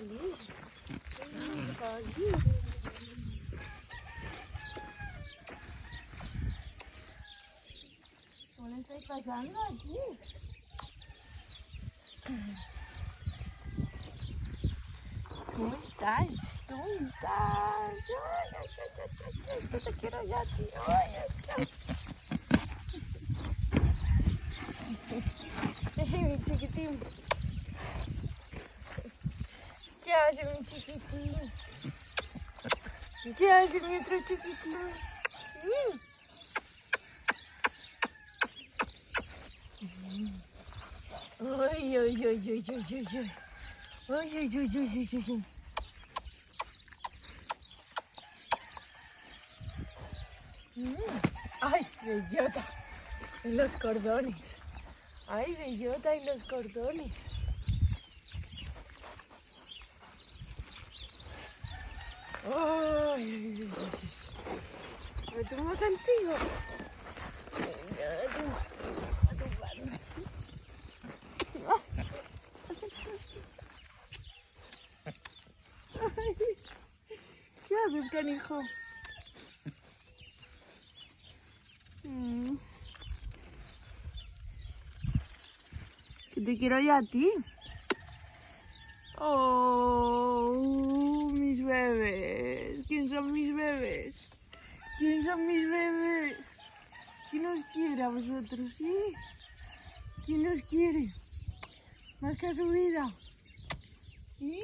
feliz. Muy feliz. ¿Qué le está pasando aquí? ¿Cómo estás? ¿Cómo estás? Ay, ay, ay, te quiero ya, tío. Ay, ay, ay. mi chiquitín. ¿Qué hace mi chiquitín? ¿Qué hace mi otro chiquitín? Ay, ay, ay, ay, ay, ay, ay. Ay, ay, ay, ay, ay, ay, ay. Mm. Bellota. En los cordones. Ay, bellota en los cordones. Ay. ¿Me tomo contigo? ¿Qué haces, canijo? Mm. Que te quiero yo a ti. Oh, mis bebés. ¿Quién son mis bebés? ¿Quién son mis bebés? ¿Quién os quiere a vosotros? ¿Quién os quiere? Más que a su vida. ¿Sí?